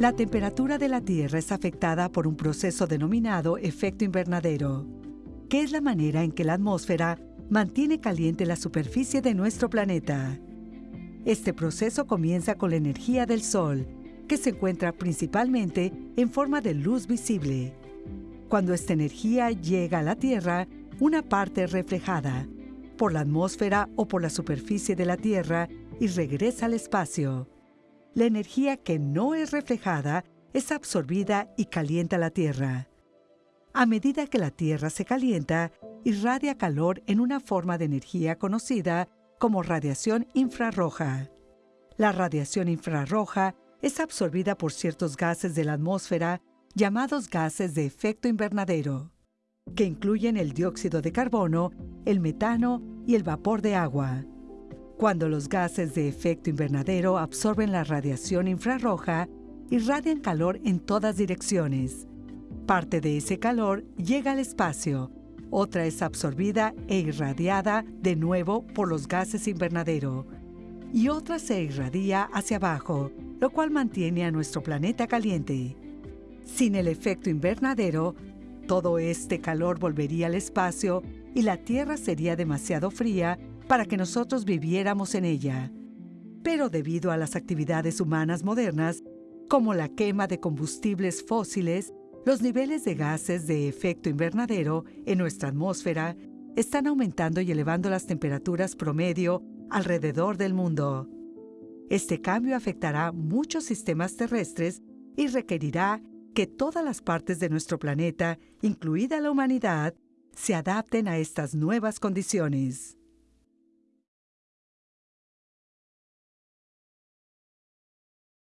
La temperatura de la Tierra es afectada por un proceso denominado efecto invernadero, que es la manera en que la atmósfera mantiene caliente la superficie de nuestro planeta. Este proceso comienza con la energía del Sol, que se encuentra principalmente en forma de luz visible. Cuando esta energía llega a la Tierra, una parte es reflejada por la atmósfera o por la superficie de la Tierra y regresa al espacio. La energía que no es reflejada es absorbida y calienta la Tierra. A medida que la Tierra se calienta, irradia calor en una forma de energía conocida como radiación infrarroja. La radiación infrarroja es absorbida por ciertos gases de la atmósfera llamados gases de efecto invernadero, que incluyen el dióxido de carbono, el metano y el vapor de agua. Cuando los gases de efecto invernadero absorben la radiación infrarroja, irradian calor en todas direcciones. Parte de ese calor llega al espacio, otra es absorbida e irradiada de nuevo por los gases invernadero, y otra se irradia hacia abajo, lo cual mantiene a nuestro planeta caliente. Sin el efecto invernadero, todo este calor volvería al espacio y la Tierra sería demasiado fría para que nosotros viviéramos en ella. Pero debido a las actividades humanas modernas, como la quema de combustibles fósiles, los niveles de gases de efecto invernadero en nuestra atmósfera están aumentando y elevando las temperaturas promedio alrededor del mundo. Este cambio afectará muchos sistemas terrestres y requerirá que todas las partes de nuestro planeta, incluida la humanidad, se adapten a estas nuevas condiciones.